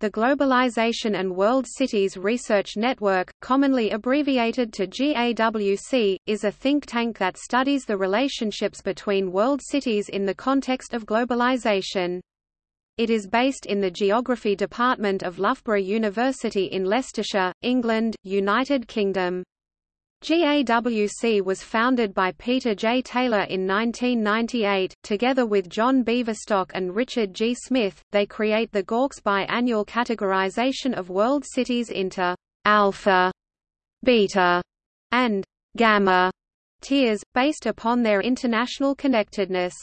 The Globalization and World Cities Research Network, commonly abbreviated to GAWC, is a think tank that studies the relationships between world cities in the context of globalization. It is based in the Geography Department of Loughborough University in Leicestershire, England, United Kingdom. GAWC was founded by Peter J. Taylor in 1998. Together with John Beaverstock and Richard G. Smith, they create the GAWC's biannual categorization of world cities into alpha, beta, and gamma tiers, based upon their international connectedness.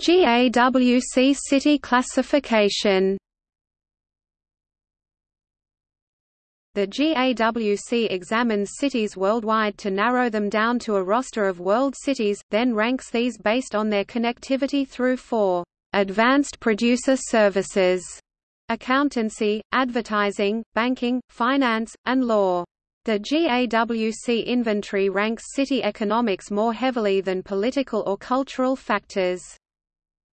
GAWC city classification. The GAWC examines cities worldwide to narrow them down to a roster of world cities, then ranks these based on their connectivity through four advanced producer services accountancy, advertising, banking, finance, and law. The GAWC inventory ranks city economics more heavily than political or cultural factors.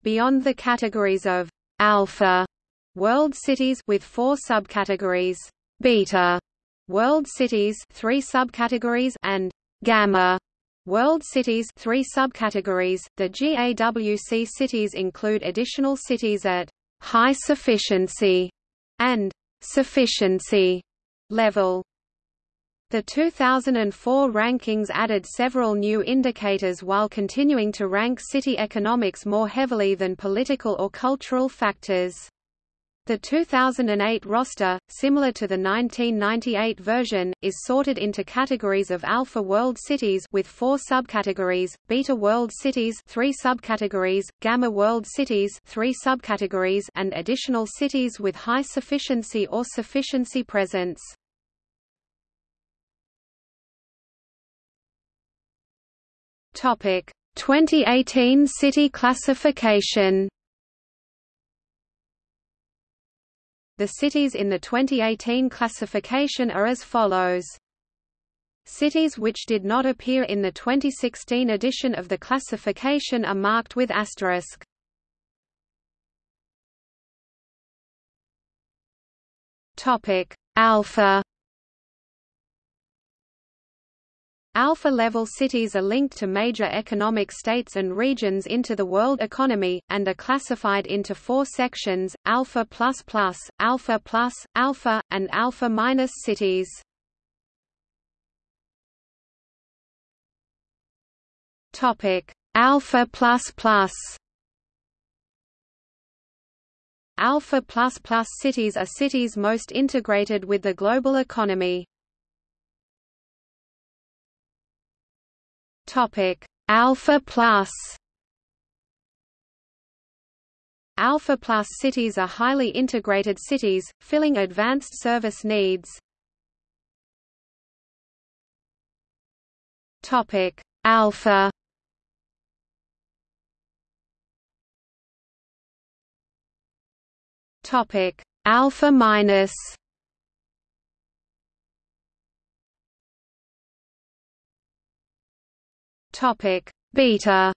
Beyond the categories of alpha world cities with four subcategories beta world cities, three subcategories, and gamma world cities, three subcategories. The GAWC cities include additional cities at high sufficiency and sufficiency level. The 2004 rankings added several new indicators while continuing to rank city economics more heavily than political or cultural factors. The 2008 roster, similar to the 1998 version, is sorted into categories of alpha world cities with four subcategories, beta world cities, three subcategories, gamma world cities, three subcategories, and additional cities with high sufficiency or sufficiency presence. Topic: 2018 city classification. The cities in the 2018 classification are as follows. Cities which did not appear in the 2016 edition of the classification are marked with asterisk. Topic: Alpha Alpha-level cities are linked to major economic states and regions into the world economy, and are classified into four sections, Alpha++, Alpha+, Alpha, and Alpha- cities. Alpha++ Alpha++ cities are cities most integrated with the global economy. Topic Alpha Plus? Alpha Plus cities are highly integrated cities, filling advanced service needs. Topic Alpha? Topic Alpha minus Topic. Beta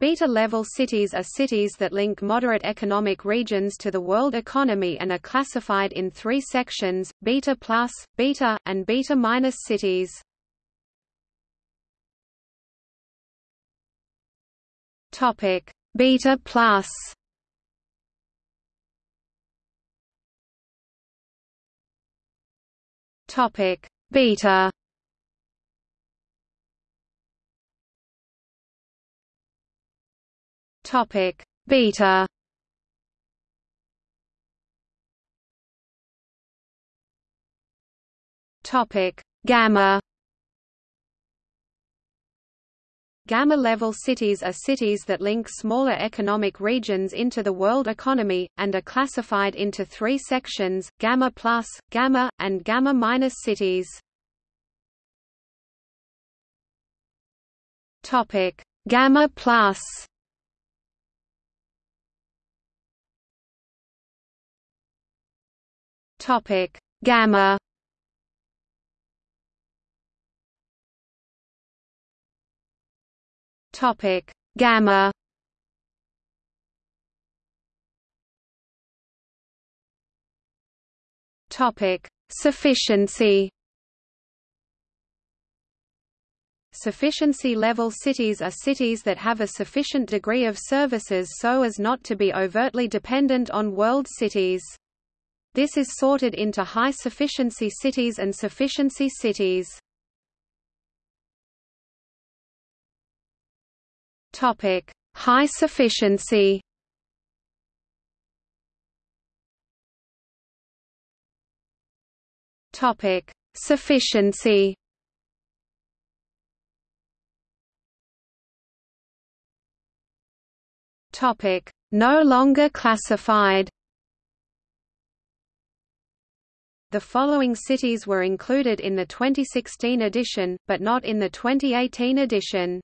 Beta-level cities are cities that link moderate economic regions to the world economy and are classified in three sections, beta plus, beta, and beta minus cities. Topic. Beta plus Topic. Beta Topic. Beta. Topic. Gamma. Gamma-level cities are cities that link smaller economic regions into the world economy, and are classified into three sections, Gamma plus, Gamma, and Gamma minus cities. Gamma plus Topic. Gamma. Topic. Gamma. Topic. Sufficiency. Sufficiency level cities are cities that have a sufficient degree of services so as not to be overtly dependent on world cities. This is sorted into high sufficiency cities and sufficiency cities. Topic: High sufficiency. Topic: Sufficiency. Topic: No longer classified. The following cities were included in the 2016 edition, but not in the 2018 edition.